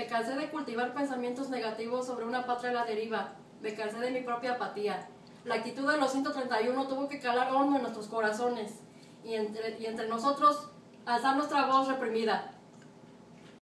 Me cansé de cultivar pensamientos negativos sobre una patria a la deriva. Me cansé de mi propia apatía. La actitud de los 131 tuvo que calar hondo en nuestros corazones y entre, y entre nosotros alzar nuestra voz reprimida.